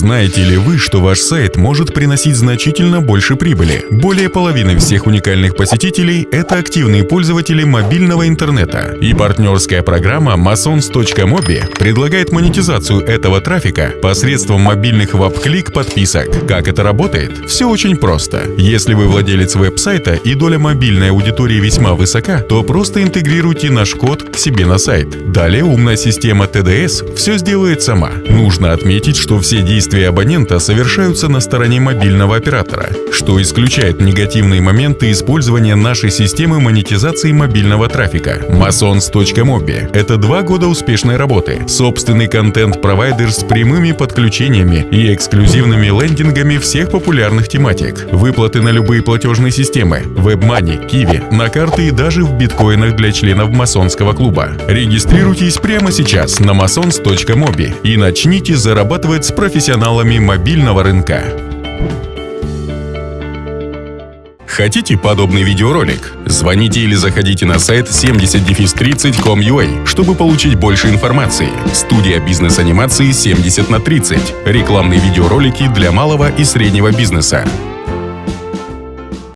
Знаете ли вы, что ваш сайт может приносить значительно больше прибыли? Более половины всех уникальных посетителей – это активные пользователи мобильного интернета. И партнерская программа masons.mobi предлагает монетизацию этого трафика посредством мобильных веб-клик подписок. Как это работает? Все очень просто. Если вы владелец веб-сайта и доля мобильной аудитории весьма высока, то просто интегрируйте наш код к себе на сайт. Далее умная система TDS все сделает сама. Нужно отметить, что все действия абонента совершаются на стороне мобильного оператора, что исключает негативные моменты использования нашей системы монетизации мобильного трафика. Masons.mobi — это два года успешной работы, собственный контент-провайдер с прямыми подключениями и эксклюзивными лендингами всех популярных тематик, выплаты на любые платежные системы, WebMoney, Kiwi, на карты и даже в биткоинах для членов масонского клуба. Регистрируйтесь прямо сейчас на masons.mobi и начните зарабатывать с профессионалами мобильного рынка. Хотите подобный видеоролик? Звоните или заходите на сайт 70-30.com.ua, чтобы получить больше информации. Студия бизнес-анимации 70 на 30. Рекламные видеоролики для малого и среднего бизнеса.